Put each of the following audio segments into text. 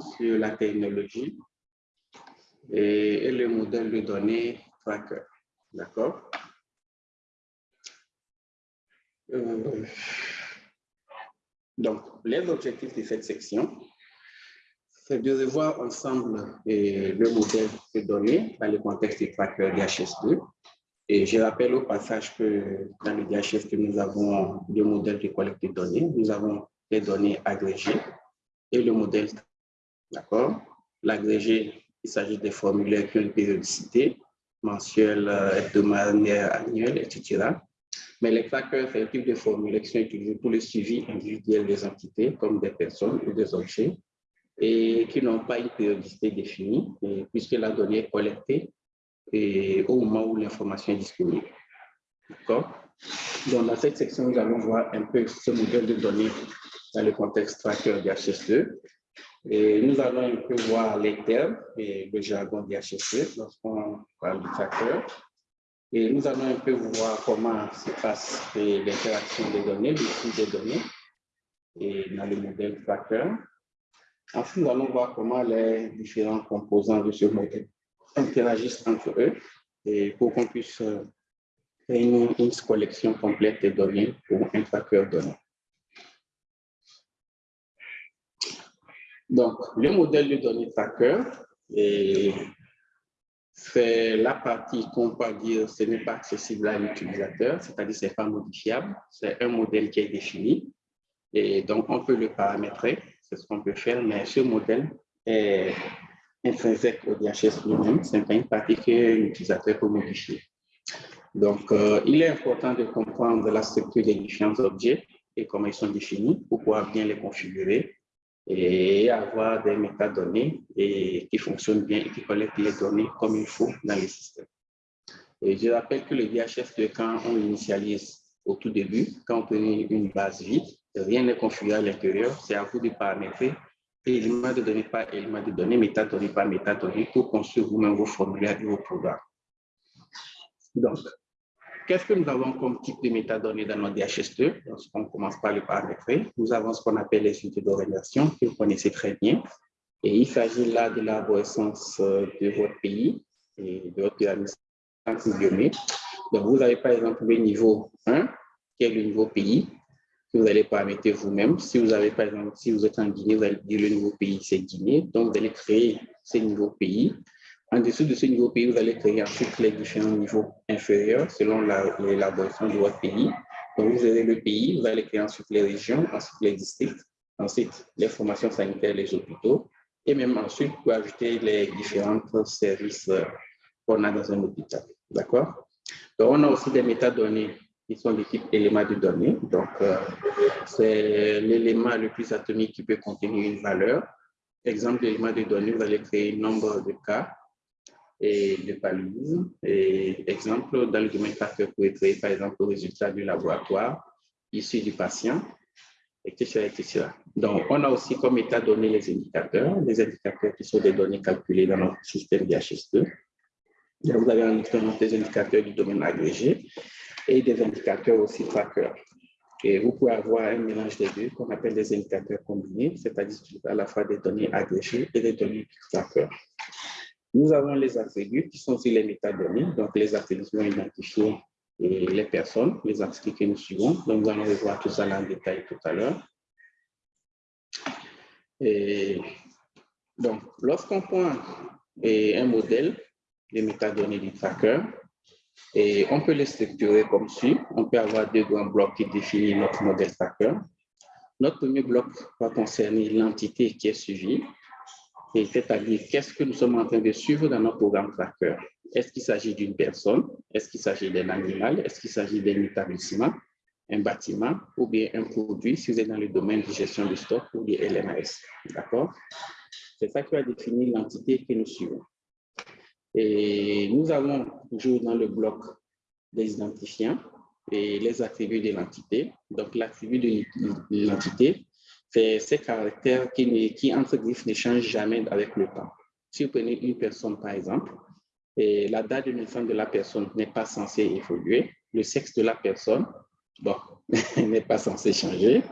sur la technologie et, le modèle de données tracker. D'accord? Euh, Donc, les objectifs de cette section, c'est de revoir ensemble le modèle de données dans le contexte du tracker DHS2. Et je rappelle au passage que dans le DHS2, nous avons deux modèles de collecte de données. Nous avons les données agrégées et le modèle. D'accord L'agrégé, il s'agit des formulaires qui ont une périodicité mensuelle, hebdomadaire, annuelle, etc. Mais les trackers, c'est un type de formulaires qui sont utilisés pour le suivi individuel des entités, comme des personnes ou des objets, et qui n'ont pas une périodicité définie, puisque la donnée est collectée au moment où l'information est disponible. D'accord Donc, dans cette section, nous allons voir un peu ce modèle de données dans le contexte tracker DHS2. Et nous allons un peu voir les termes et le jargon DHS2 lorsqu'on parle du tracker. Et nous allons un peu voir comment se passe l'interaction des données, le flux des données et dans le modèle tracker. Ensuite, nous allons voir comment les différents composants de ce modèle interagissent entre eux et pour qu'on puisse euh, créer une, collection complète de données pour un tracker données. Donc, le modèle de données tracker, c'est la partie qu'on peut dire ce n'est pas accessible à l'utilisateur, c'est-à-dire ce n'est pas modifiable. C'est un modèle qui est défini et donc on peut le paramétrer, c'est ce qu'on peut faire, mais ce modèle est intrinsèque au DHS lui-même, ce n'est pas une partie que l'utilisateur peut modifier. Donc, euh, il est important de comprendre la structure des différents objets et comment ils sont définis pour pouvoir bien les configurer et avoir des métadonnées et qui fonctionnent bien et qui collectent les données comme il faut dans les systèmes. Je rappelle que le DHS, quand on l'initialise au tout début, quand on connaît une base vide, rien n'est configuré à l'intérieur, c'est à vous de paramétrer élément de données par élément de données, métadonnées par métadonnées pour construire vous-même vos formulaires et vos programmes. Donc, Qu'est-ce que nous avons comme type de métadonnées dans notre DHS2 On commence par le paramétrer? Nous avons ce qu'on appelle les unités d'orientation, que vous connaissez très bien. Et il s'agit là de l'arborescence euh, de votre pays et de votre pyramide Donc, vous avez par exemple le niveau 1, qui est le niveau pays, que vous allez paramétrer vous-même. Si vous avez par exemple, si vous êtes en Guinée, vous allez dire le niveau pays, c'est Guinée. Donc, vous allez créer ce niveau pays. En dessous de ce niveau pays, vous allez créer ensuite les différents niveaux inférieurs selon l'élaboration de votre pays. Donc, vous avez le pays, vous allez créer ensuite les régions, ensuite les districts, ensuite les formations sanitaires, les hôpitaux, et même ensuite, vous ajouter les différents services euh, qu'on a dans un hôpital. D'accord? Donc, on a aussi des métadonnées qui sont des types éléments de données. Donc, euh, c'est l'élément le plus atomique qui peut contenir une valeur. Exemple d'élément de données, vous allez créer un nombre de cas et de paludisme. Et exemple, dans le domaine facteur, pouvez créer par exemple le résultat du laboratoire issu du patient, etc., etc. Donc, on a aussi comme état donné les indicateurs, les indicateurs qui sont des données calculées dans notre système DHS2. vous avez en l'expérience des indicateurs du domaine agrégé et des indicateurs aussi trackers. Et vous pouvez avoir un mélange des deux qu'on appelle des indicateurs combinés, c'est-à-dire à la fois des données agrégées et des données trackers. Nous avons les attributs qui sont sur les métadonnées, donc les attributs vont identifier les personnes, les attributs que nous suivons. Donc, nous allons revoir tout ça en détail tout à l'heure. donc, lorsqu'on prend un modèle de métadonnées du tracker, et on peut les structurer comme suit. On peut avoir deux grands blocs qui définissent notre modèle tracker. Notre premier bloc va concerner l'entité qui est suivie c'est-à-dire qu'est-ce que nous sommes en train de suivre dans notre programme tracker. Est-ce qu'il s'agit d'une personne? Est-ce qu'il s'agit d'un animal? Est-ce qu'il s'agit d'un établissement, un bâtiment ou bien un produit si vous êtes dans le domaine de gestion de stock ou de LMS? D'accord? C'est ça qui va définir l'entité que nous suivons. Et nous avons toujours dans le bloc des identifiants et les attributs de l'entité. Donc, l'attribut de l'entité, c'est ces caractères qui, entre griffes, ne changent jamais avec le temps. Si vous prenez une personne, par exemple, la date de naissance de la personne n'est pas censée évoluer, le sexe de la personne, bon, n'est pas censé changer,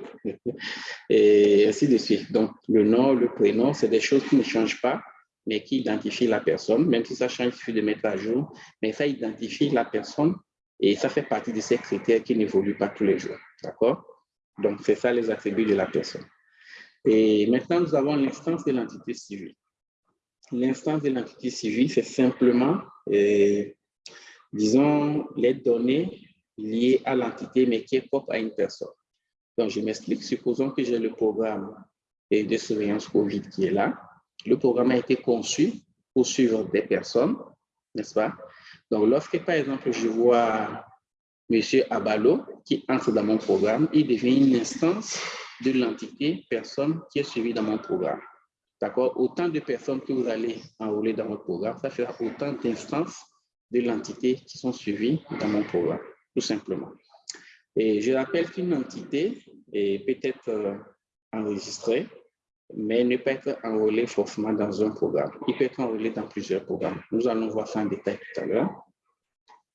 et ainsi de suite. Donc, le nom, le prénom, c'est des choses qui ne changent pas, mais qui identifient la personne. Même si ça change, il suffit de mettre à jour, mais ça identifie la personne et ça fait partie de ces critères qui n'évoluent pas tous les jours. D'accord? Donc, c'est ça les attributs de la personne. Et maintenant, nous avons l'instance de l'entité civile. L'instance de l'entité civile, c'est simplement, euh, disons, les données liées à l'entité, mais qui est propre à une personne. Donc, je m'explique. Supposons que j'ai le programme de surveillance COVID qui est là. Le programme a été conçu pour suivre des personnes, n'est-ce pas? Donc, lorsque, par exemple, je vois M. Abalo qui entre dans mon programme, il devient une instance de l'entité personne qui est suivie dans mon programme. D'accord? Autant de personnes que vous allez enrôler dans votre programme, ça fera autant d'instances de l'entité qui sont suivies dans mon programme, tout simplement. Et je rappelle qu'une entité peut être euh, enregistrée, mais ne peut être enrôlée forcément dans un programme. Il peut être enrôlé dans plusieurs programmes. Nous allons voir ça en détail tout à l'heure.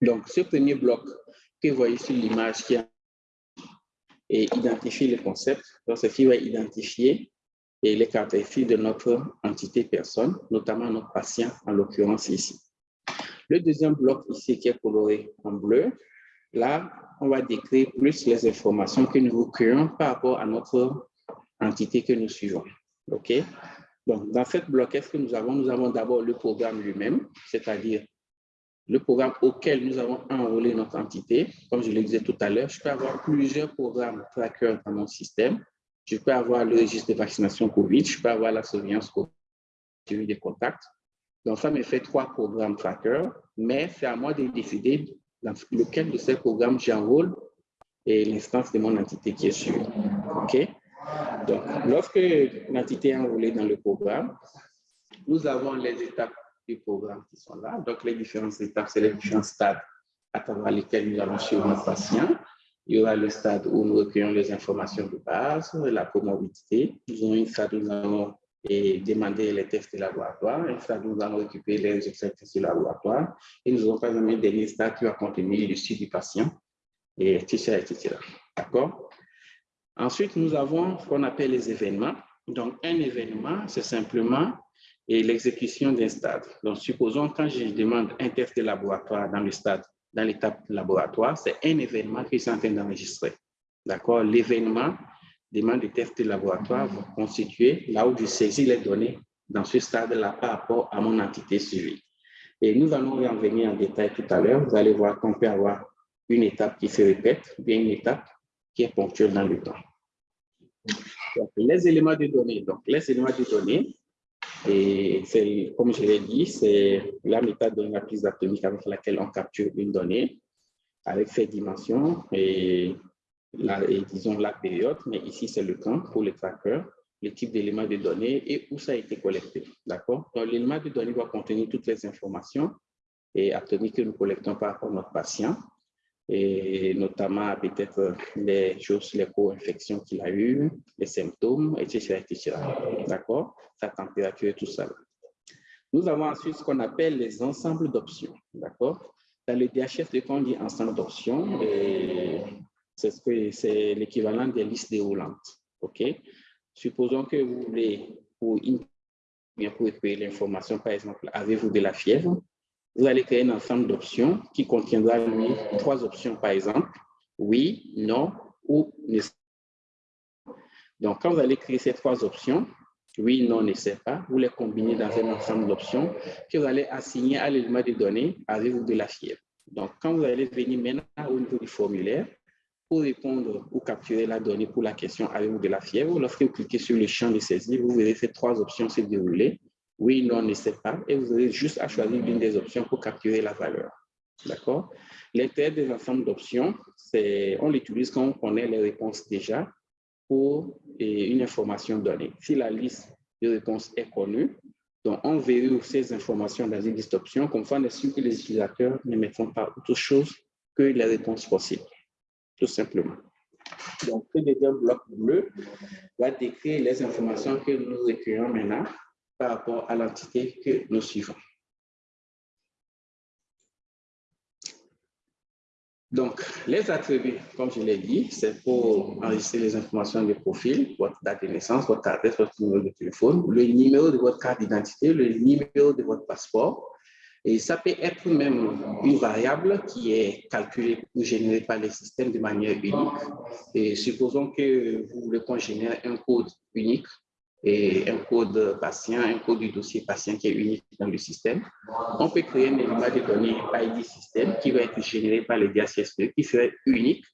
Donc, ce premier bloc que vous voyez sur l'image qui et identifie le concept. Donc, ceci va identifier les caractéristiques de notre entité personne, notamment notre patient, en l'occurrence ici. Le deuxième bloc ici qui est coloré en bleu, là, on va décrire plus les informations que nous recueillons par rapport à notre entité que nous suivons. OK? Donc, dans cette bloc, qu'est-ce que nous avons? Nous avons d'abord le programme lui-même, c'est-à-dire le programme auquel nous avons enrôlé notre entité. Comme je le disais tout à l'heure, je peux avoir plusieurs programmes trackers dans mon système. Je peux avoir le registre de vaccination COVID, je peux avoir la surveillance COVID, des contacts. Donc, ça me fait trois programmes trackers, mais c'est à moi de décider lequel de ces programmes j'enrôle et l'instance de mon entité qui est suivie. OK? Donc, lorsque l'entité est enrôlée dans le programme, nous avons les étapes du programme qui sont là. Donc, les différentes étapes, c'est les différents stades à travers lesquels nous allons suivre nos patients. Il y aura le stade où nous recueillons les informations de base, la comorbidité. Nous avons un stade où nous allons demander les tests de laboratoire, un stade où nous allons récupérer les résultats de laboratoire. Et nous par exemple un dernier stade qui va contenir le site du patient, et etc. etc. D'accord? Ensuite, nous avons ce qu'on appelle les événements. Donc, un événement, c'est simplement et l'exécution d'un stade. Donc, supposons quand je demande un test de laboratoire dans le stade, dans l'étape laboratoire, c'est un événement qui est en train d'enregistrer. D'accord? L'événement demande des tests de laboratoire va constituer là où je saisis les données dans ce stade-là par rapport à mon entité suivie. Et nous allons y en venir en détail tout à l'heure. Vous allez voir qu'on peut avoir une étape qui se répète, bien une étape qui est ponctuelle dans le temps. Donc, les éléments de données. Donc, les éléments de données, et comme je l'ai dit, c'est la méthode de la prise atomique avec laquelle on capture une donnée avec ses dimensions et, la, disons la période, mais ici c'est le temps pour le tracker, le type d'élément de données et où ça a été collecté. D'accord? L'élément de données va contenir toutes les informations et atomiques que nous collectons par rapport à notre patient et notamment peut-être les choses, les co-infections qu'il a eues, les symptômes, etc. etc. D'accord? Sa température et tout ça. Nous avons ensuite ce qu'on appelle les ensembles d'options. D'accord? Dans le DHS, quand on dit ensemble d'options, c'est ce l'équivalent des listes déroulantes. OK? Supposons que vous voulez, pour, une, pour l'information, par exemple, avez-vous de la fièvre? Vous allez créer un ensemble d'options qui contiendra, trois options, par exemple, oui, non ou ne Donc, quand vous allez créer ces trois options, oui, non, ne sait pas, vous les combinez dans un ensemble d'options que vous allez assigner à l'élément de données avec de la fièvre. Donc, quand vous allez venir maintenant au niveau du formulaire, pour répondre ou capturer la donnée pour la question avez-vous de la fièvre, lorsque vous cliquez sur le champ de saisie, vous verrez ces trois options se dérouler oui, non, ne sait pas, et vous avez juste à choisir l'une des options pour capturer la valeur. D'accord? L'intérêt des ensembles d'options, c'est on l'utilise quand on connaît les réponses déjà pour une information donnée. Si la liste de réponses est connue, donc on verrouille ces informations dans une liste d'options, comme ça on est sûr que les utilisateurs ne mettront pas autre chose que les réponses possibles, tout simplement. Donc, le deuxième bloc bleu va décrire les informations que nous recueillons maintenant par rapport à l'entité que nous suivons. Donc, les attributs, comme je l'ai dit, c'est pour enregistrer les informations de profil, votre date de naissance, votre adresse, votre numéro de téléphone, le numéro de votre carte d'identité, le numéro de votre passeport. Et ça peut être même une variable qui est calculée ou générée par les systèmes de manière unique. Et supposons que vous voulez qu'on génère un code unique et un code patient, un code du dossier patient qui est unique dans le système. On peut créer un élément de données ID système qui va être généré par le DHCSP, qui serait unique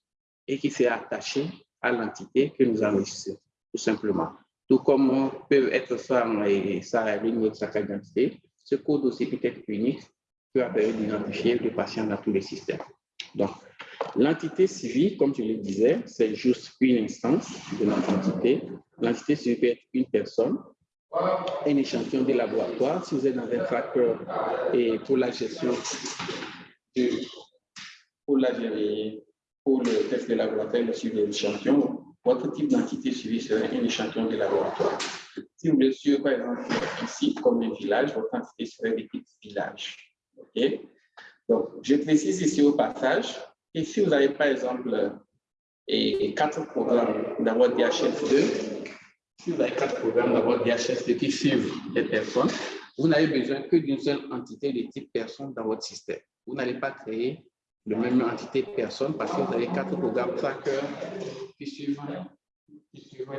et qui serait attaché à l'entité que nous enregistrons, tout simplement. Tout comme peut être ça et ça ligne de sa carte d'identité, ce code aussi peut être unique, peut permettre d'identifier le patient dans tous les systèmes. Donc, L'entité civile, comme je le disais, c'est juste une instance de notre entité. L'entité civile peut être une personne, un échantillon de laboratoire. Si vous êtes dans un tracker et pour la gestion pour, la, pour le test de laboratoire, le suivi de l'échantillon, votre type d'entité civile serait un échantillon de laboratoire. Si vous voulez suivre, par exemple, ici, comme un village, votre entité serait des type village. OK? Donc, je précise ici au passage et si vous avez, par exemple, et quatre programmes dans votre DHS2, vous avez quatre programmes dans votre DHS2 qui suivent les personnes, vous n'avez besoin que d'une seule entité de type personne dans votre système. Vous n'allez pas créer la même entité personne parce que vous avez quatre programmes tracker qui suivent,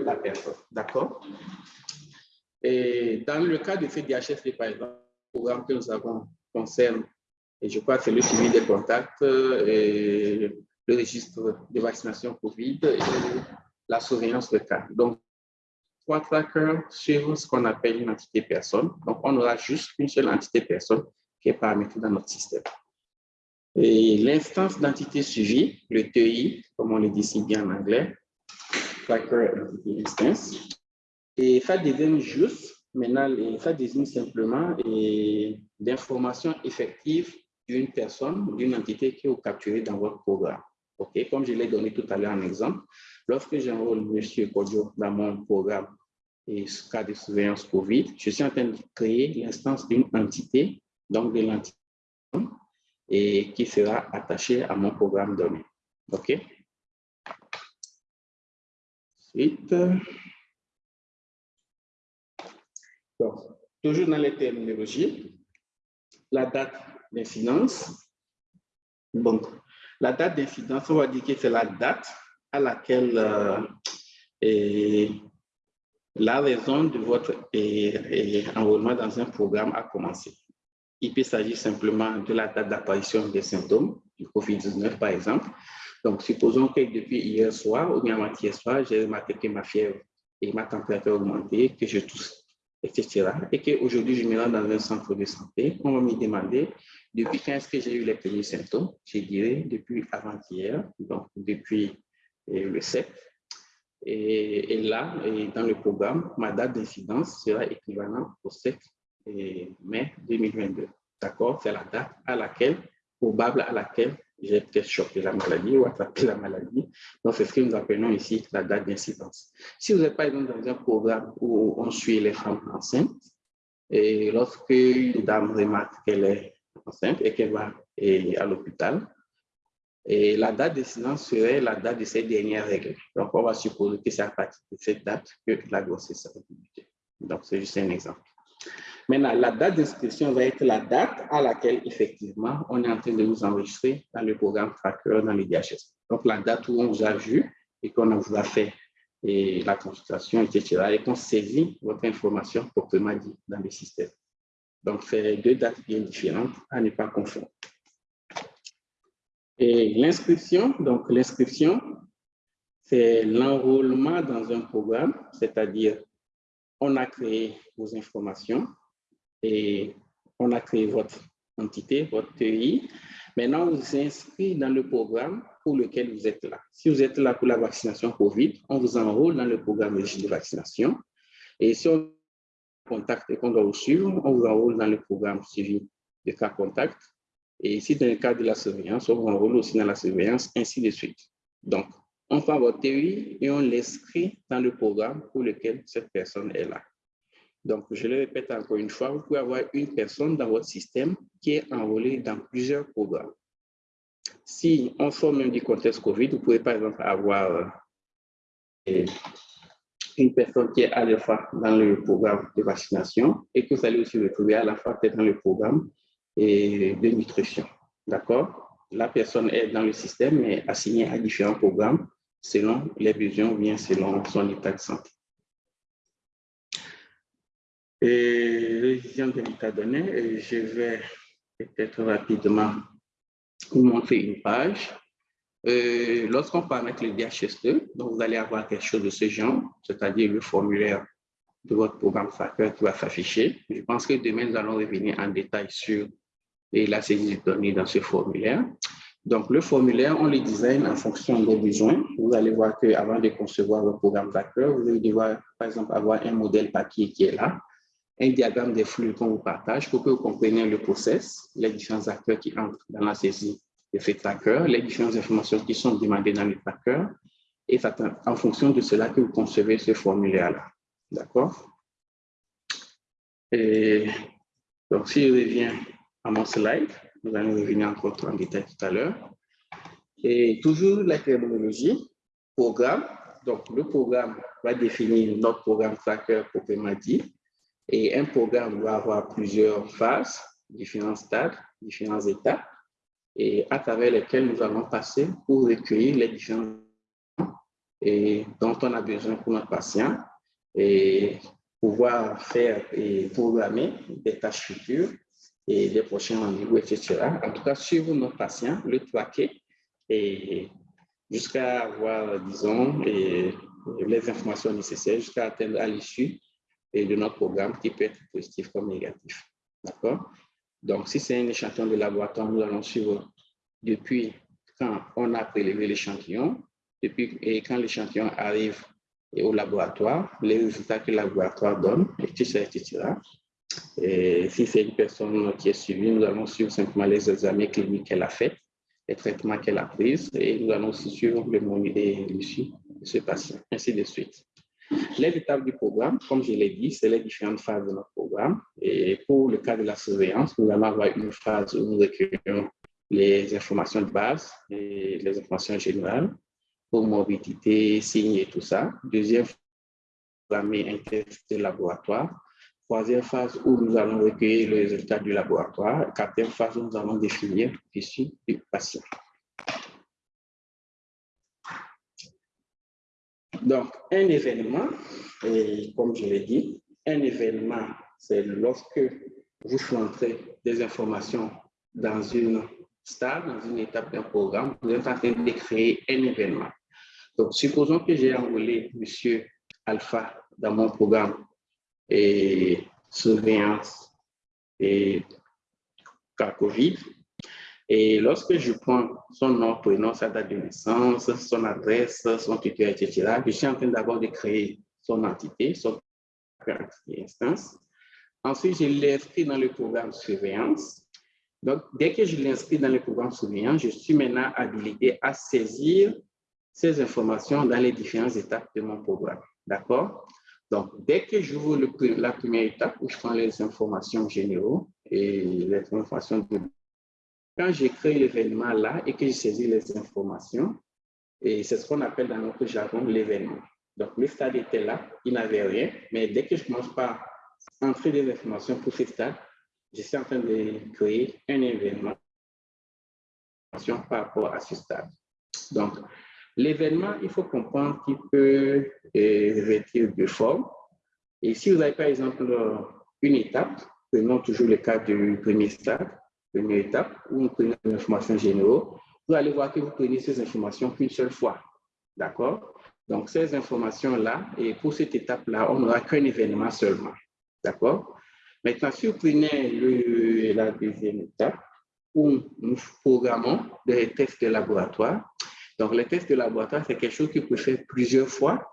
la personne. D'accord? Et dans le cas de ces DHS, par exemple, le programme que nous avons concerne et je crois que c'est le suivi des contacts, et le registre de vaccination COVID et la surveillance de cas. Donc, trois trackers sur ce qu'on appelle une entité personne. Donc, on aura juste une seule entité personne qui est paramétrée dans notre système. Et l'instance d'entité suivie, le TI, comme on le dit si bien en anglais, Tracker Entity Instance, et ça devient juste, maintenant, ça désigne simplement l'information effective d'une personne, d'une entité qui est capturée dans votre programme. OK, comme je l'ai donné tout à l'heure en exemple, lorsque j'enrôle M. Kodio dans mon programme et ce cas de surveillance COVID, je suis en train de créer l'instance d'une entité, donc de l'entité, et qui sera attachée à mon programme donné. OK? Ensuite, toujours dans les terminologies, la date d'incidence. Donc, la date d'incidence, on va dire que c'est la date à laquelle euh, la raison de votre enrôlement dans un programme a commencé. Il peut s'agir simplement de la date d'apparition des symptômes du COVID-19, par exemple. Donc, supposons que depuis hier soir ou bien avant-hier soir, j'ai remarqué que ma fièvre et ma température ont augmenté, que je tousse etc. Et qu'aujourd'hui, je me rends dans un centre de santé, on va me demander depuis quand est-ce que j'ai eu les premiers symptômes? Je dirais depuis avant-hier, donc depuis euh, le 7. Et, là, dans le programme, ma date d'incidence sera équivalente au 7 mai 2022. D'accord? C'est la date à laquelle, probable à laquelle j'ai peut-être chopé la maladie ou attrapé la maladie. Donc, c'est ce que nous appelons ici la date d'incidence. Si vous êtes par exemple dans un programme où on suit les femmes enceintes, et lorsque une dame remarque qu'elle est enceinte et qu'elle va à l'hôpital, la date d'incidence serait la date de ces dernières règles. Donc, on va supposer que c'est à partir de cette date que la grossesse sera débutée. Donc, c'est juste un exemple. Maintenant, la date d'inscription va être la date à laquelle, effectivement, on est en train de nous enregistrer dans le programme Tracker dans le DHS. Donc, la date où on vous a vu et qu'on vous a fait et la consultation, etc., et qu'on saisit votre information proprement dit dans le système. Donc, c'est deux dates bien différentes à ne pas confondre. Et l'inscription, donc l'inscription, c'est l'enrôlement dans un programme, c'est-à-dire on a créé vos informations, et on a créé votre entité, votre TI. Maintenant, vous inscrit dans le programme pour lequel vous êtes là. Si vous êtes là pour la vaccination COVID, on vous enrôle dans le programme de vaccination. Et si on contacte et qu'on doit vous suivre, on vous enrôle dans le programme suivi de cas contact. Et ici, dans le cas de la surveillance, on vous enrôle aussi dans la surveillance, ainsi de suite. Donc, on prend votre TI et on l'inscrit dans le programme pour lequel cette personne est là. Donc, je le répète encore une fois, vous pouvez avoir une personne dans votre système qui est enrôlée dans plusieurs programmes. si on sort même du contexte COVID, vous pouvez par exemple avoir euh, une personne qui est à la fois dans le programme de vaccination et que vous allez aussi retrouver à la fois dans le programme de nutrition. D'accord? La personne est dans le système, mais assignée à différents programmes selon les besoins ou bien selon son état de santé. Et de l'état donné, je vais peut-être rapidement vous montrer une page. Euh, Lorsqu'on paramètre le DHS2, donc vous allez avoir quelque chose de ce genre, c'est-à-dire le formulaire de votre programme FACER qui va s'afficher. Je pense que demain, nous allons revenir en détail sur la saisie de données dans ce formulaire. Donc, le formulaire, on le design en fonction des besoins. Vous allez voir qu'avant de concevoir votre programme FACER, vous allez devoir, par exemple, avoir un modèle papier qui est là, un diagramme des flux qu'on vous partage pour que vous compreniez le process, les différents acteurs qui entrent dans la saisie de ce tracker, les différentes informations qui sont demandées dans le tracker, et c'est en fonction de cela que vous concevez ce formulaire-là. D'accord? Donc, si je reviens à mon slide, nous allons revenir encore en détail tout à l'heure. Et toujours la terminologie, programme. Donc, le programme va définir notre programme tracker proprement dit. Et un programme doit avoir plusieurs phases, différents stades, différents états, et à travers lesquels nous allons passer pour recueillir les différents et dont on a besoin pour notre patient et pouvoir faire et programmer des tâches futures et des prochains rendez-vous, etc. En tout cas, suivre notre patient, le traquer et jusqu'à avoir, disons, les informations nécessaires jusqu'à atteindre à l'issue et de notre programme qui peut être positif comme négatif. D'accord? Donc, si c'est un échantillon de laboratoire, nous allons suivre depuis quand on a prélevé l'échantillon, et quand l'échantillon arrive au laboratoire, les résultats que le laboratoire donne, etc. etc. Et si c'est une personne qui est suivie, nous allons suivre simplement les examens cliniques qu'elle a faits, les traitements qu'elle a pris, et nous allons aussi suivre le monitoring de ce patient, ainsi de suite. Les étapes du programme, comme je l'ai dit, c'est les différentes phases de notre programme. Et pour le cas de la surveillance, nous allons avoir une phase où nous recueillons les informations de base et les informations générales pour morbidité, signes et tout ça. Deuxième phase, un test de laboratoire. Troisième phase où nous allons recueillir les résultats du laboratoire. Quatrième phase nous allons définir l'issue du patient. Donc, un événement, et comme je l'ai dit, un événement, c'est lorsque vous rentrez des informations dans une stade, dans une étape d'un programme, vous êtes en train de créer un événement. Donc, supposons que j'ai enrôlé M. Alpha dans mon programme et surveillance et cas COVID. Et lorsque je prends son nom, prénom, sa date de naissance, son adresse, son tuteur, etc., je suis en train d'abord de créer son entité, son instance. Ensuite, je l'inscris dans le programme surveillance. Donc, dès que je l'inscris dans le programme surveillance, je suis maintenant habilité à saisir ces informations dans les différentes étapes de mon programme. D'accord? Donc, dès que j'ouvre la première étape où je prends les informations généraux et les informations de quand j'ai créé l'événement là et que j'ai saisi les informations, et c'est ce qu'on appelle dans notre jargon l'événement. Donc, le stade était là, il n'avait rien, mais dès que je commence par entrer des informations pour ce stade, je suis en train de créer un événement par rapport à ce stade. Donc, l'événement, il faut comprendre qu'il peut revêtir de formes. Et si vous avez par exemple une étape, prenons toujours le cas du premier stade, première étape, où vous prenez des informations généraux, vous allez voir que vous prenez ces informations qu'une seule fois. D'accord? Donc, ces informations-là, et pour cette étape-là, on n'aura qu'un événement seulement. D'accord? Maintenant, si vous prenez la deuxième étape, où nous programmons des tests de laboratoire, donc les tests de laboratoire, c'est quelque chose qui peut faire plusieurs fois.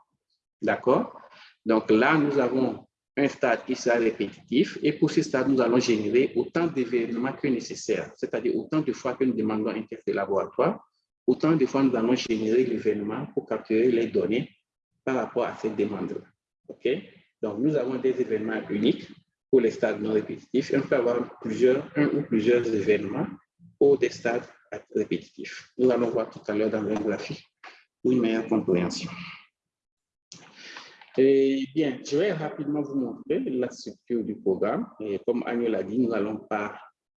D'accord? Donc là, nous avons un stade qui sera répétitif et pour ce stade, nous allons générer autant d'événements que nécessaire, c'est-à-dire autant de fois que nous demandons un test de laboratoire, autant de fois nous allons générer l'événement pour capturer les données par rapport à cette demande-là. OK? Donc, nous avons des événements uniques pour les stades non répétitifs. on peut avoir plusieurs, un ou plusieurs événements pour des stades être répétitif. Nous allons voir tout à l'heure dans le graphique une meilleure compréhension. Et bien, je vais rapidement vous montrer la structure du programme. Et comme Agnew l'a dit, nous n'allons pas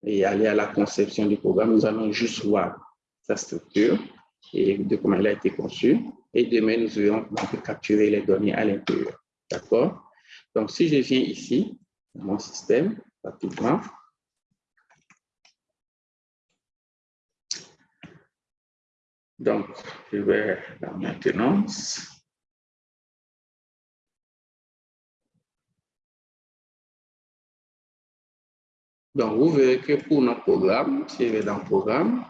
aller à la conception du programme, nous allons juste voir sa structure et de comment elle a été conçue. Et demain, nous verrons comment capturer les données à l'intérieur. D'accord? Donc, si je viens ici, dans mon système, rapidement, donc, je vais dans maintenance. Donc, vous verrez que pour notre programme, vais dans le programme,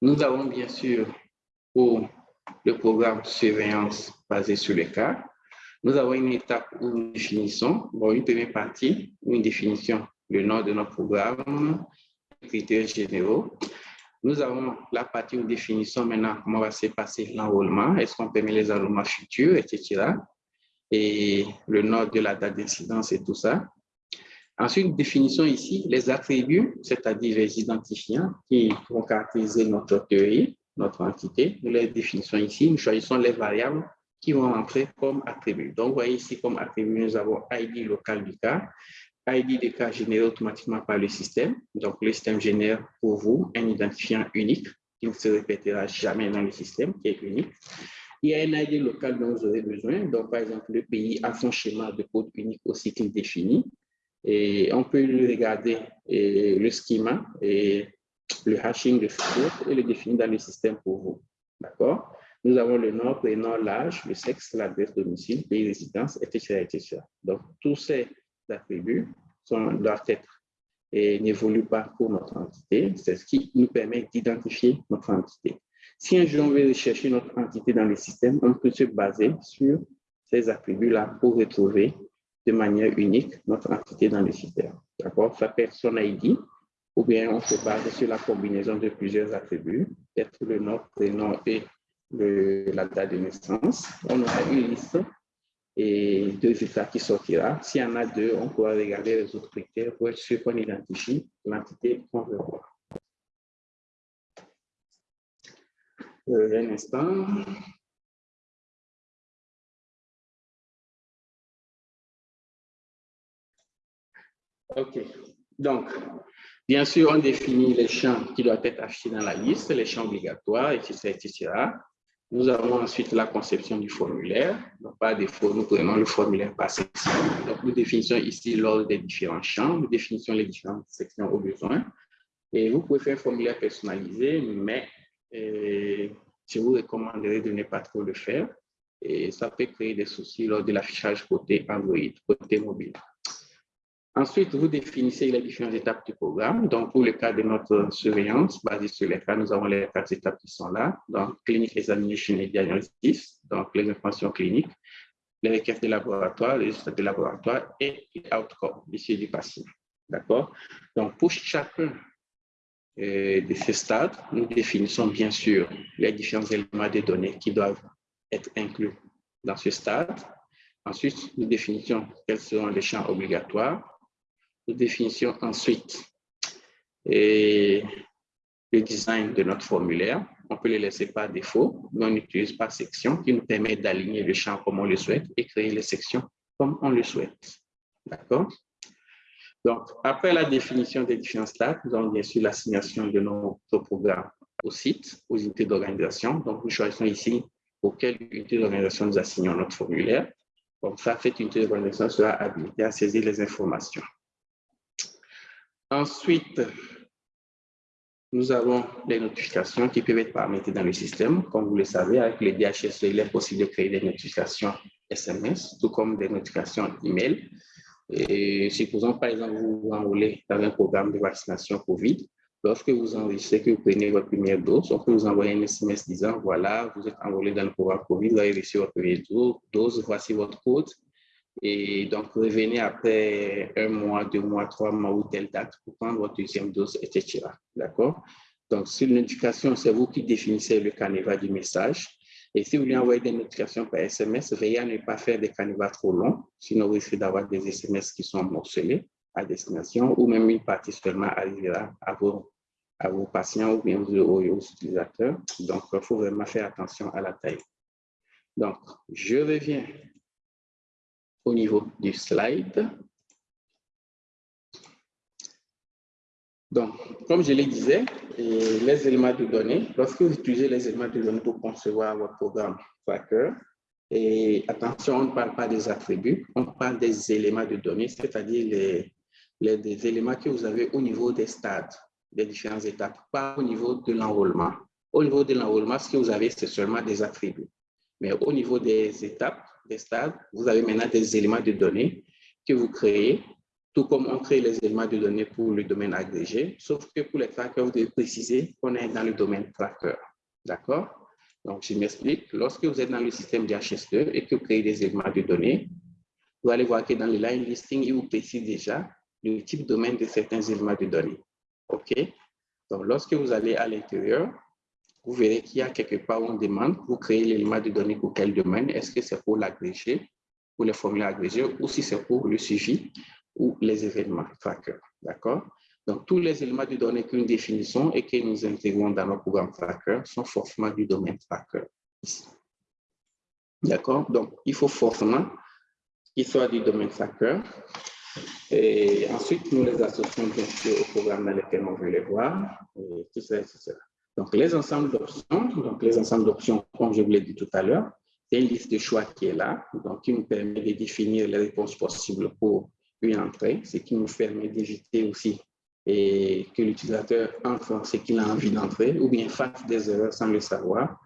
nous avons bien sûr pour le programme surveillance basé sur les cas, nous avons une étape où nous définissons, bon, une première partie, une définition, le nom de notre programme, les critères généraux. Nous avons la partie où nous définissons maintenant comment va se passer l'enrôlement, est-ce qu'on permet les enrôlements futurs, etc. Et le nom de la date d'incidence et tout ça. Ensuite, nous définissons ici les attributs, c'est-à-dire les identifiants qui vont caractériser notre théorie, notre entité. Nous les définissons ici. Nous choisissons les variables qui vont entrer comme attributs. Donc, vous voyez ici comme attribut, nous avons ID local du cas, ID des cas généré automatiquement par le système. Donc, le système génère pour vous un identifiant unique qui ne se répétera jamais dans le système, qui est unique. Il y a un ID local dont vous aurez besoin. Donc, par exemple, le pays a son schéma de code unique au cycle défini. Et on peut regarder le schema et le hashing de ce et le définir dans le système pour vous. D'accord? Nous avons le nom, prénom, l'âge, le sexe, l'adresse, domicile, pays, résidence, etc., etc. Donc, tous ces attributs sont, doivent être et n'évoluent pas pour notre entité. C'est ce qui nous permet d'identifier notre entité. Si un jour on veut rechercher notre entité dans le système, on peut se baser sur ces attributs-là pour retrouver de manière unique notre entité dans le système. D'accord? Être son ID, ou bien on se base sur la combinaison de plusieurs attributs, peut-être le nom, prénom et le, la date de naissance. On aura une liste et deux résultats qui sortira. S'il y en a deux, on pourra regarder les autres critères pour être sûr qu'on identifie l'entité qu'on veut voir. Euh, un instant. OK. Donc, bien sûr, on définit les champs qui doivent être affichés dans la liste, les champs obligatoires, etc.. Nous avons ensuite la conception du formulaire. Donc, par défaut, nous prenons le formulaire par section. Donc, nous définissons ici l'ordre des différents champs. Nous définissons les différentes sections au besoin. Et vous pouvez faire un formulaire personnalisé, mais euh, je vous recommanderais de ne pas trop le faire. Et ça peut créer des soucis lors de l'affichage côté Android, côté mobile. Ensuite, vous définissez les différentes étapes du programme. Donc, pour le cas de notre surveillance, basée sur les cas, nous avons les quatre étapes qui sont là. Donc, clinique, examination et diagnostic, donc les informations cliniques, les requêtes de laboratoire, les résultats de laboratoire et l'outcome, l'issue du patient. D'accord? Donc, pour chacun euh, de ces stades, nous définissons bien sûr les différents éléments de données qui doivent être inclus dans ce stade. Ensuite, nous définissons quels seront les champs obligatoires, nous définissons ensuite le design de notre formulaire. On peut le laisser par défaut, mais on utilise par section qui nous permet d'aligner le champ comme on le souhaite et créer les sections comme on le souhaite. D'accord? Donc, après la définition des différents stades, nous avons bien sûr l'assignation de notre programme au site, aux unités d'organisation. Donc, nous choisissons ici pour quelle unité d'organisation nous assignons notre formulaire. Comme ça, cette unité d'organisation sera habilitée à saisir les informations. Ensuite, nous avons les notifications qui peuvent être paramétrées dans le système. Comme vous le savez, avec les DHS, il est possible de créer des notifications SMS, tout comme des notifications email. Supposons, par exemple, vous vous enrôlez dans un programme de vaccination COVID. Lorsque vous enregistrez que vous prenez votre première dose, on peut vous envoyer un SMS disant, voilà, vous êtes enrôlé dans le programme COVID, vous avez reçu votre première dose, voici votre code, et donc, revenez après un mois, deux mois, trois mois ou telle date pour prendre votre deuxième dose, etc. D'accord? Donc, sur notification, c'est vous qui définissez le canevas du message. Et si vous voulez envoyer des notifications par SMS, veillez à ne pas faire des canevas trop longs, sinon vous risquez d'avoir des SMS qui sont morcelés à destination ou même une partie seulement arrivera à vos, à vos patients ou bien aux, utilisateurs. Donc, il faut vraiment faire attention à la taille. Donc, je reviens au niveau du slide. Donc, comme je le disais, les éléments de données, lorsque vous utilisez les éléments de données pour concevoir votre programme Tracker, et attention, on ne parle pas des attributs, on parle des éléments de données, c'est-à-dire les, les, éléments que vous avez au niveau des stades, des différentes étapes, pas au niveau de l'enrôlement. Au niveau de l'enrôlement, ce que vous avez, c'est seulement des attributs. Mais au niveau des étapes, vous avez maintenant des éléments de données que vous créez tout comme on crée les éléments de données pour le domaine agrégé, sauf que pour les trackers, vous devez préciser qu'on est dans le domaine tracker. D'accord? Donc, je m'explique. Lorsque vous êtes dans le système DHS2 et que vous créez des éléments de données, vous allez voir que dans le line listing, il vous précise déjà le type de domaine de certains éléments de données. OK? Donc, lorsque vous allez à l'intérieur, vous verrez qu'il y a quelque part où on demande pour créer l'élément de données pour quel domaine. Est-ce que c'est pour l'agrégé, pour les formulaires agrégés, ou si c'est pour le suivi ou les événements tracker. D'accord? Donc, tous les éléments de données que nous définissons et que nous intégrons dans nos programmes tracker sont forcément du domaine tracker. D'accord? Donc, il faut forcément qu'ils soient du domaine tracker. Et ensuite, nous les associons bien sûr au programme dans lequel on veut les voir. Et tout ça, tout ça. Donc, les ensembles d'options, donc les ensembles d'options, comme je vous l'ai dit tout à l'heure, c'est une liste de choix qui est là, donc qui nous permet de définir les réponses possibles pour une entrée, ce qui nous permet d'éviter aussi et que l'utilisateur entre ce qu'il a envie d'entrer ou bien fasse des erreurs sans le savoir.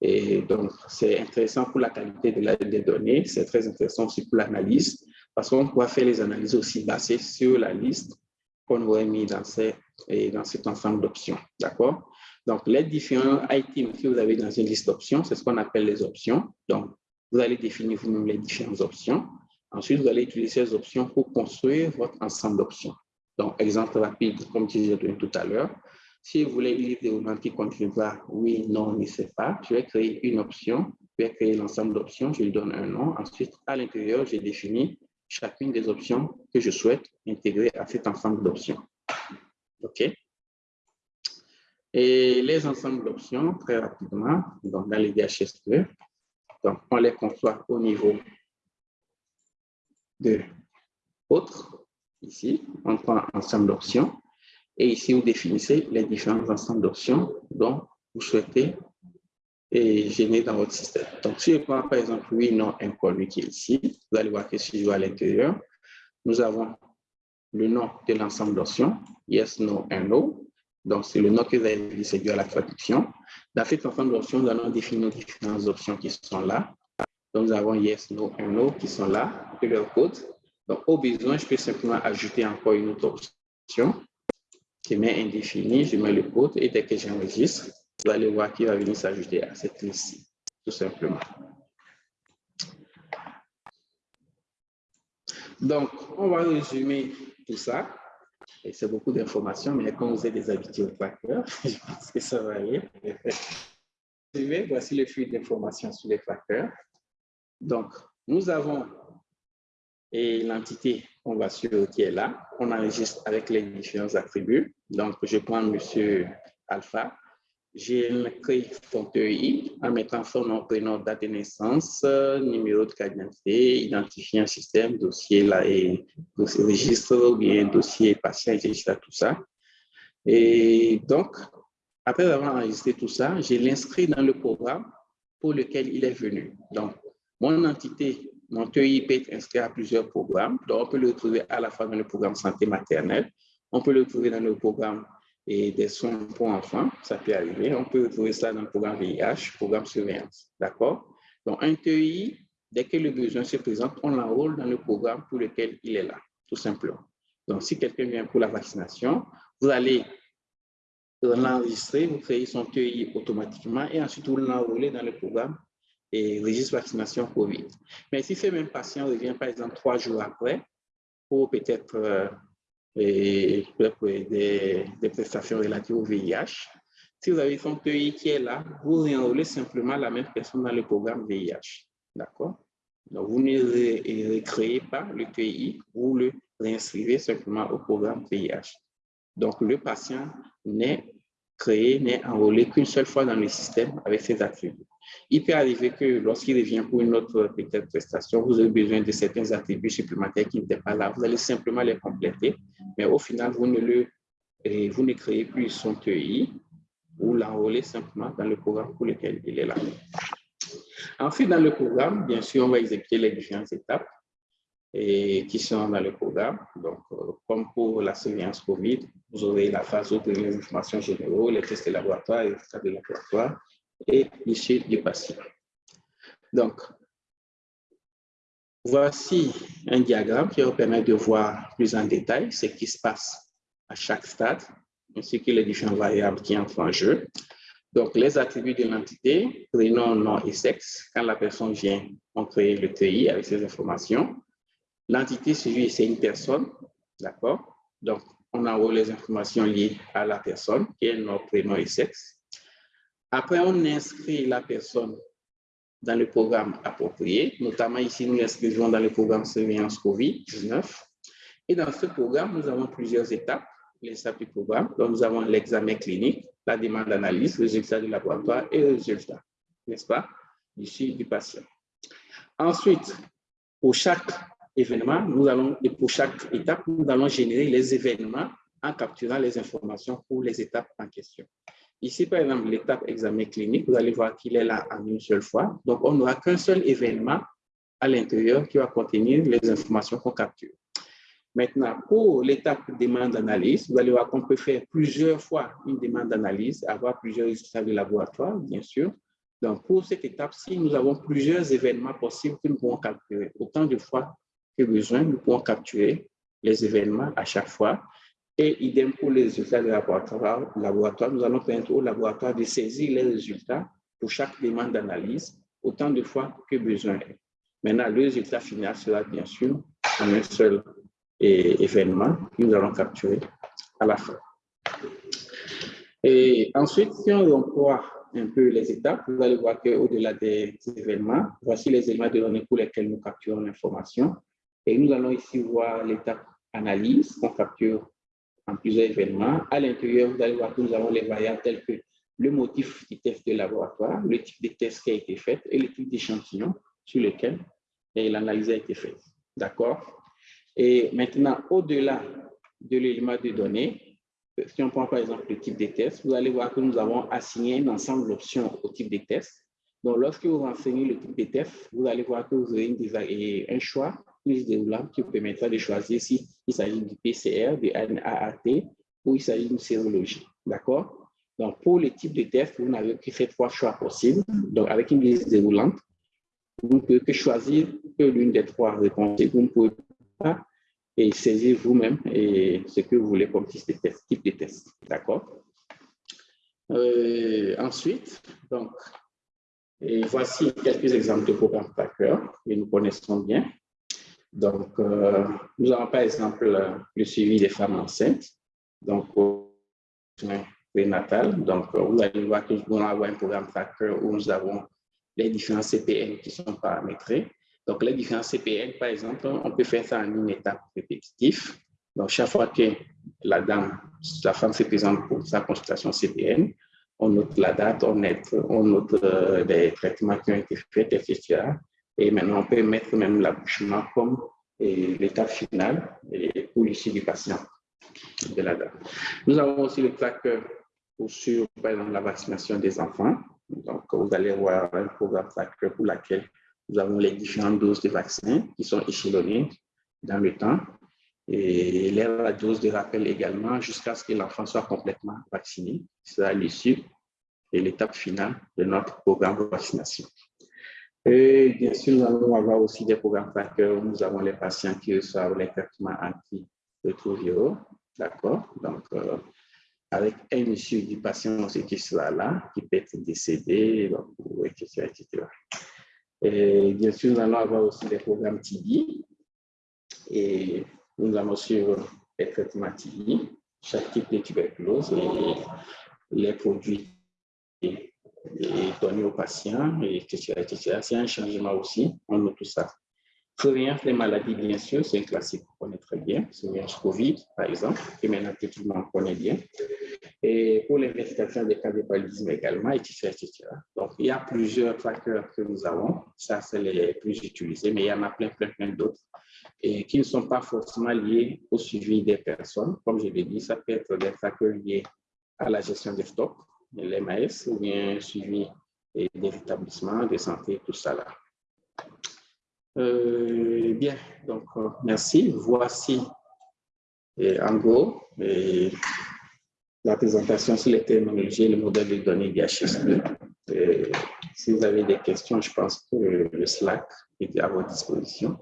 Et donc, c'est intéressant pour la qualité des données, c'est très intéressant aussi pour l'analyse, parce qu'on pourra faire les analyses aussi basées sur la liste qu'on aurait mis dans, dans cet ensemble d'options. D'accord? Donc, les différents items que vous avez dans une liste d'options, c'est ce qu'on appelle les options. Donc, vous allez définir vous-même les différentes options. Ensuite, vous allez utiliser ces options pour construire votre ensemble d'options. Donc, exemple rapide, comme je disais tout à l'heure, si vous voulez des éléments qui contiennent oui, non, ne sais pas, je vais créer une option, je vais créer l'ensemble d'options, je lui donne un nom. Ensuite, à l'intérieur, j'ai défini chacune des options que je souhaite intégrer à cet ensemble d'options. OK? Et les ensembles d'options, très rapidement, dans les DHS2, donc on les conçoit au niveau de autres. Ici, on prend un ensemble d'options. Et ici, vous définissez les différents ensembles d'options dont vous souhaitez et générer dans votre système. Donc, si je prends par exemple oui, non, inconnu qui est ici, vous allez voir que si je vais à l'intérieur, nous avons le nom de l'ensemble d'options, yes, no, and no. Donc, c'est le nom que vous avez c'est dû à la traduction. Dans cet ensemble d'options, nous allons définir différentes options qui sont là. Donc, nous avons yes, no, and no qui sont là, et leur code. Donc, au besoin, je peux simplement ajouter encore une autre option qui met indéfini, je mets le code et dès que j'enregistre, vous allez voir qu'il va venir s'ajouter à cette liste, tout simplement. Donc, on va résumer tout ça. Et c'est beaucoup d'informations, mais comme vous êtes des habitués au tracker, je pense que ça va aller. Voici le flux d'informations sur les trackers. Donc, nous avons l'entité qu'on va suivre qui est là. On enregistre avec les différents attributs. Donc, je prends Monsieur Alpha. J'ai créé son TEI en mettant son nom, prénom, date de naissance, numéro de carte d'identité, identifier un système, dossier là et dossier registre ou bien dossier patient, etc. Tout ça. Et donc, après avoir enregistré tout ça, je l'inscris dans le programme pour lequel il est venu. Donc, mon entité, mon TEI peut être inscrit à plusieurs programmes. Donc, on peut le trouver à la fois dans le programme santé maternelle, on peut le trouver dans le programme des soins pour enfants, ça peut arriver. On peut trouver ça dans le programme VIH, programme surveillance. D'accord? Donc, un TEI, dès que le besoin se présente, on l'enrôle dans le programme pour lequel il est là, tout simplement. Donc, si quelqu'un vient pour la vaccination, vous allez l'enregistrer, vous créez son TEI automatiquement et ensuite vous l'enrôlez dans le programme et registre vaccination COVID. Mais si ce même patient revient, par exemple, trois jours après, pour peut-être euh, des, prestations relatives au VIH, si vous avez son pays qui est là, vous réenrôlez simplement la même personne dans le programme VIH. D'accord? Donc, vous ne recréez pas le pays, vous le réinscrivez simplement au programme VIH. Donc, le patient n'est créé n'est enrôlé qu'une seule fois dans le système avec ses attributs. Il peut arriver que lorsqu'il revient pour une autre prestation, vous avez besoin de certains attributs supplémentaires qui n'étaient pas là. Vous allez simplement les compléter, mais au final, vous ne, le, vous ne créez plus son TI ou l'enrôlez simplement dans le programme pour lequel il est là. Ensuite, dans le programme, bien sûr, on va exécuter les différentes étapes et qui sont dans le programme. Donc, euh, comme pour la surveillance COVID, vous aurez la phase de les informations générales, les tests de laboratoire, les tests de laboratoire et l'issue du patient. Donc, voici un diagramme qui vous permet de voir plus en détail ce qui se passe à chaque stade, ainsi que les différentes variables qui entrent en jeu. Donc, les attributs de l'entité, prénom, nom et sexe. Quand la personne vient, on crée le TI avec ces informations. L'entité suivie, c'est une personne, d'accord? Donc, on envoie les informations liées à la personne, qui est nom, prénom et sexe. Après, on inscrit la personne dans le programme approprié. Notamment ici, nous l'inscrivons dans le programme surveillance COVID-19. Et dans ce programme, nous avons plusieurs étapes. Les étapes du programme. Donc, nous avons l'examen clinique, la demande d'analyse, résultats du laboratoire et résultats, n'est-ce pas, ici du patient. Ensuite, pour chaque événement, nous allons, et pour chaque étape, nous allons générer les événements en capturant les informations pour les étapes en question. Ici, par exemple, l'étape examen clinique, vous allez voir qu'il est là en une seule fois. Donc, on n'aura qu'un seul événement à l'intérieur qui va contenir les informations qu'on capture. Maintenant, pour l'étape demande d'analyse, vous allez voir qu'on peut faire plusieurs fois une demande d'analyse, avoir plusieurs résultats de laboratoire, bien sûr. Donc, pour cette étape-ci, nous avons plusieurs événements possibles que nous pouvons capturer. Autant de fois que besoin, nous pouvons capturer les événements à chaque fois. Et idem pour les résultats de laboratoire, nous allons permettre au laboratoire de saisir les résultats pour chaque demande d'analyse, autant de fois que besoin Maintenant, le résultat final sera bien sûr en un seul événement que nous allons capturer à la fin. Et ensuite, si on voit un peu les étapes, vous allez voir qu'au-delà des événements, voici les éléments de données pour lesquels nous capturons l'information. Et nous allons ici voir l'étape analyse qu'on capture en plusieurs événements. À l'intérieur, vous allez voir que nous avons les variables telles que le motif du test de laboratoire, le type de test qui a été fait et le type d'échantillon sur lequel l'analyse a été faite. D'accord? Et maintenant, au-delà de l'élément de données, si on prend par exemple le type de test, vous allez voir que nous avons assigné un ensemble d'options au type de test. Donc, lorsque vous renseignez le type de test, vous allez voir que vous aurez un choix plus déroulant qui vous permettra de choisir s'il s'agit du PCR, du AAT ou il s'agit d'une sérologie. D'accord? Donc, pour le type de test, vous n'avez que ces trois choix possibles. Donc, avec une liste déroulante, vous ne pouvez que choisir l'une des trois réponses. Vous ne pouvez et saisir vous-même ce que vous voulez comme type de test. Type de test D'accord? Euh, Ensuite, donc, voici quelques exemples de programmes tracker que nous connaissons bien. Donc, euh, nous avons par exemple le suivi des femmes enceintes, donc au prénatal. Donc, vous allez voir que nous avons un programme tracker où nous avons les différents CPN qui sont paramétrés. Donc, les différents CPN, par exemple, on peut faire ça en une étape répétitive. Donc, chaque fois que la dame, la femme se présente pour sa consultation CPN, on note la date, on note, euh, les traitements qui ont été faits, etc. Et maintenant, on peut mettre même l'accouchement comme l'étape finale pour l'issue du patient de la dame. Nous avons aussi le tracker pour exemple, la vaccination des enfants. Donc, vous allez voir un programme tracker pour laquelle nous avons les différentes doses de vaccins qui sont échelonnées dans le temps et la dose de rappel également jusqu'à ce que l'enfant soit complètement vacciné. C'est à l'issue et l'étape finale de notre programme de vaccination. Et bien sûr, nous allons avoir aussi des programmes trackers où nous avons les patients qui reçoivent les traitements anti-rétroviraux. D'accord? Donc, euh, avec un issue du patient aussi qui sera là, qui peut être décédé, etc., etc. Et bien sûr, nous allons avoir aussi des programmes TB et nous allons suivre les traitements TB, chaque type de tuberculose et les produits donnés aux patients, etc. etc. C'est un changement aussi, on a tout ça. Surveillance des maladies, bien sûr, c'est un classique qu'on connaît très bien. Surveillance COVID, par exemple, que maintenant tout le monde connaît bien. Et pour l'investigation des cas de paludisme également, etc., etc. Donc, il y a plusieurs facteurs que nous avons. Ça, c'est les plus utilisés, mais il y en a plein, plein, plein d'autres et qui ne sont pas forcément liés au suivi des personnes. Comme je l'ai dit, ça peut être des facteurs liés à la gestion des stocks, l'MAS, ou bien suivi des établissements de santé, tout ça là. Euh, bien, donc euh, merci. Voici en gros la présentation sur les technologies et le modèle de données DHS2. si vous avez des questions, je pense que le Slack est à votre disposition.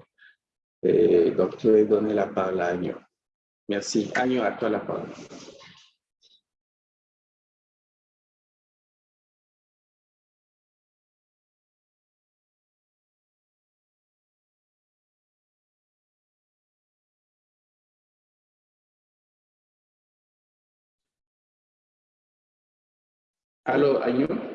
Et donc, je vais donner la parole à Agnew. Merci. Agnew, à toi la parole. Allô, Agnew?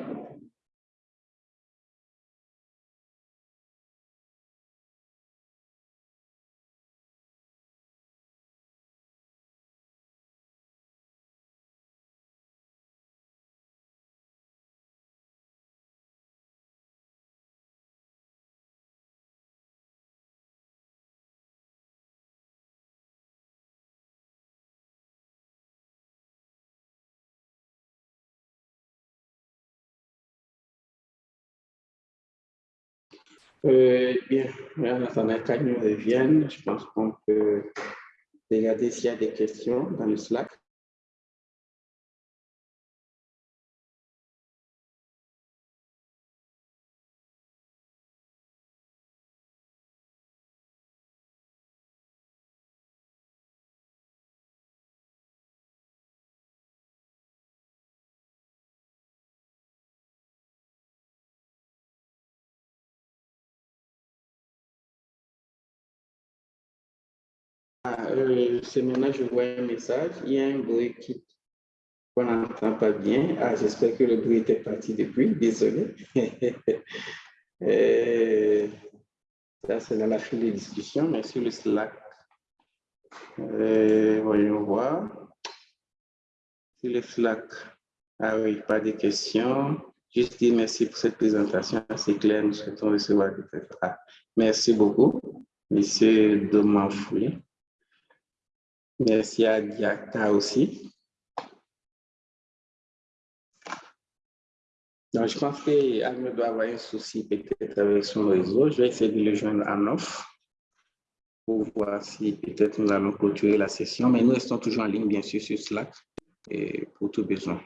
Euh, bien, en attendant qu'Agnew revienne, je pense qu'on peut regarder s'il y a des questions dans le Slack. Euh, ce maintenant, je vois un message. Il y a un bruit qui qu'on n'entend pas bien. Ah, j'espère que le bruit était parti depuis. Désolé. euh, ça, c'est dans la file de discussion, mais sur le Slack, euh, voyons voir. Sur le Slack, ah oui, pas de questions. Juste dire merci pour cette présentation, c'est clair, nous souhaitons recevoir des ah, Merci beaucoup, Monsieur Domanfoui. Merci à Diaka aussi? Donc, je pense qu'Agme doit avoir un souci peut-être avec son réseau. Je vais essayer de le joindre en off pour voir si peut-être nous allons clôturer la session. Mais nous restons toujours en ligne, bien sûr, sur Slack et pour tout besoin.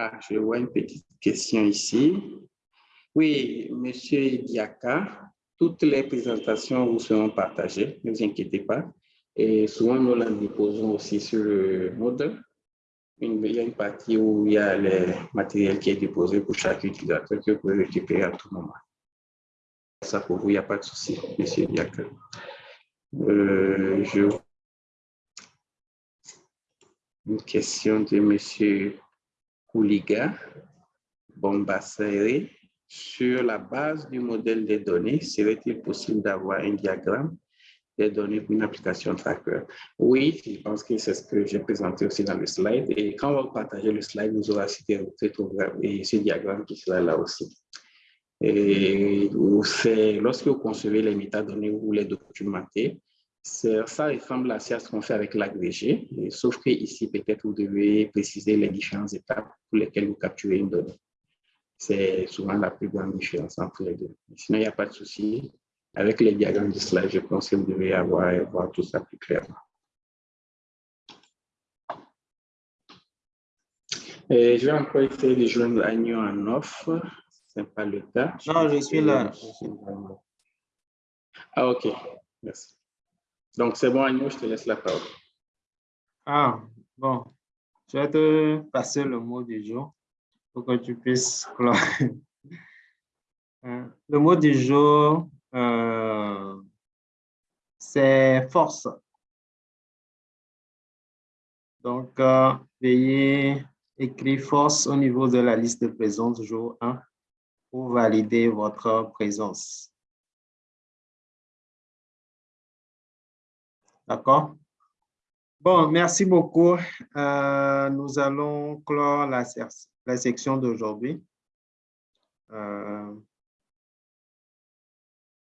Ah, je vois une petite question ici. Oui, Monsieur Diaka, toutes les présentations vous seront partagées, ne vous inquiétez pas. Et souvent, nous les déposons aussi sur le modèle. il y a une partie où il y a le matériel qui est déposé pour chaque utilisateur que vous pouvez récupérer à tout moment. Ça pour vous, il n'y a pas de souci, Monsieur Diaka. Euh, je... Une question de Monsieur Kouliga Bombassere, sur la base du modèle des données, serait-il possible d'avoir un diagramme des données pour une application tracker? Oui, je pense que c'est ce que j'ai présenté aussi dans le slide. Et quand on va partager le slide, nous aurons cité ce diagramme qui sera là aussi. Et lorsque vous concevez les métadonnées, vous les documentez, ça ressemble assez à ce qu'on fait avec l'agrégé, sauf que ici, peut-être, vous devez préciser les différentes étapes pour lesquelles vous capturez une donnée. C'est souvent la plus grande différence entre les deux. Sinon, il n'y a pas de souci. Avec les diagrammes de slide, je pense que vous devez avoir voir tout ça plus clairement. je vais encore essayer de joindre Agnew en off. Ce n'est pas le cas. Non, je suis là. Ah, OK. Merci. Donc, c'est bon, Agnew, je te laisse la parole. Ah, bon. Je vais te passer le mot du jour pour que tu puisses clore. Euh, le mot du jour, euh, c'est force. Donc, euh, veuillez écrire force au niveau de la liste de présence jour 1 pour valider votre présence. D'accord? Bon, merci beaucoup. Euh, nous allons clore la, section d'aujourd'hui. Euh,